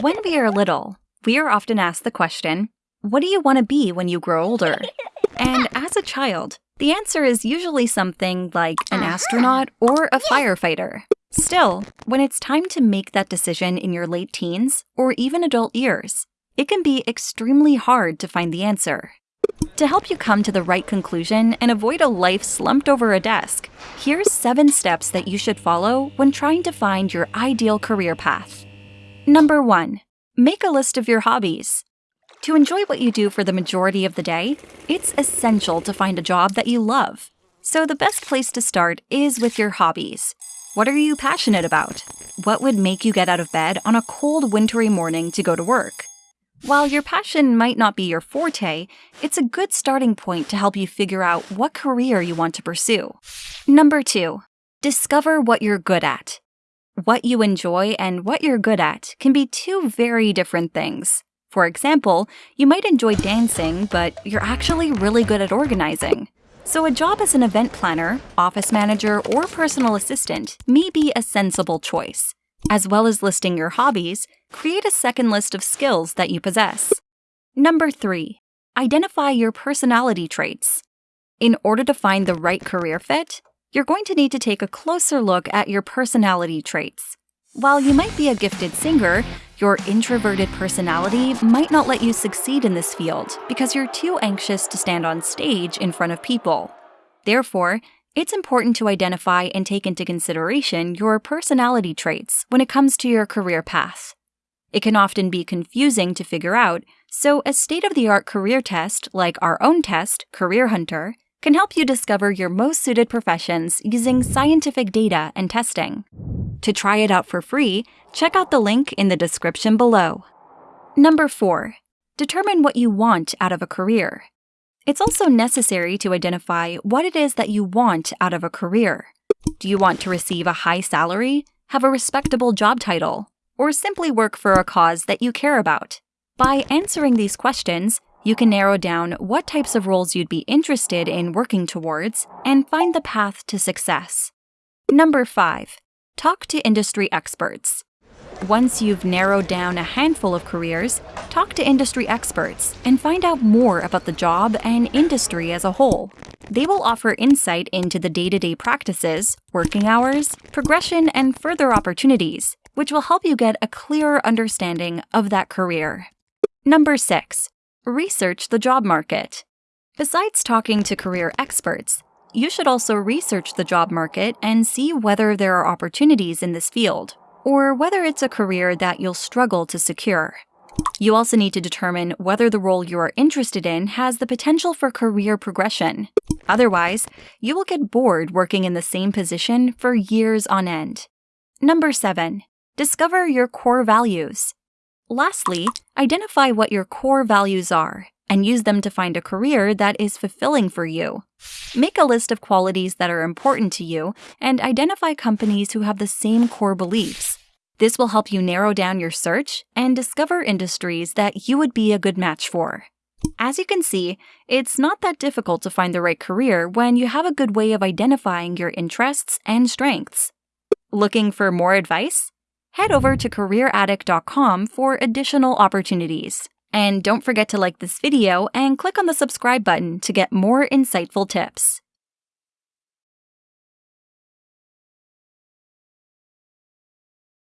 When we are little, we are often asked the question, What do you want to be when you grow older? And as a child, the answer is usually something like an astronaut or a firefighter. Still, when it's time to make that decision in your late teens or even adult years, it can be extremely hard to find the answer. To help you come to the right conclusion and avoid a life slumped over a desk, here's seven steps that you should follow when trying to find your ideal career path. Number one, make a list of your hobbies. To enjoy what you do for the majority of the day, it's essential to find a job that you love. So the best place to start is with your hobbies. What are you passionate about? What would make you get out of bed on a cold, wintry morning to go to work? While your passion might not be your forte, it's a good starting point to help you figure out what career you want to pursue. Number two, discover what you're good at. What you enjoy and what you're good at can be two very different things. For example, you might enjoy dancing, but you're actually really good at organizing. So a job as an event planner, office manager, or personal assistant may be a sensible choice. As well as listing your hobbies, create a second list of skills that you possess. Number 3. Identify your personality traits. In order to find the right career fit, you're going to need to take a closer look at your personality traits. While you might be a gifted singer, your introverted personality might not let you succeed in this field because you're too anxious to stand on stage in front of people. Therefore, it's important to identify and take into consideration your personality traits when it comes to your career path. It can often be confusing to figure out, so a state of the art career test like our own test, Career Hunter, can help you discover your most suited professions using scientific data and testing. To try it out for free, check out the link in the description below. Number 4. Determine what you want out of a career. It's also necessary to identify what it is that you want out of a career. Do you want to receive a high salary, have a respectable job title, or simply work for a cause that you care about? By answering these questions, you can narrow down what types of roles you'd be interested in working towards and find the path to success. Number 5. Talk to industry experts. Once you've narrowed down a handful of careers, talk to industry experts and find out more about the job and industry as a whole. They will offer insight into the day to day practices, working hours, progression, and further opportunities, which will help you get a clearer understanding of that career. Number 6. Research the job market. Besides talking to career experts, you should also research the job market and see whether there are opportunities in this field, or whether it's a career that you'll struggle to secure. You also need to determine whether the role you are interested in has the potential for career progression. Otherwise, you will get bored working in the same position for years on end. Number 7. Discover your core values. Lastly, identify what your core values are and use them to find a career that is fulfilling for you. Make a list of qualities that are important to you and identify companies who have the same core beliefs. This will help you narrow down your search and discover industries that you would be a good match for. As you can see, it's not that difficult to find the right career when you have a good way of identifying your interests and strengths. Looking for more advice? Head over to careeraddict.com for additional opportunities. And don't forget to like this video and click on the subscribe button to get more insightful tips.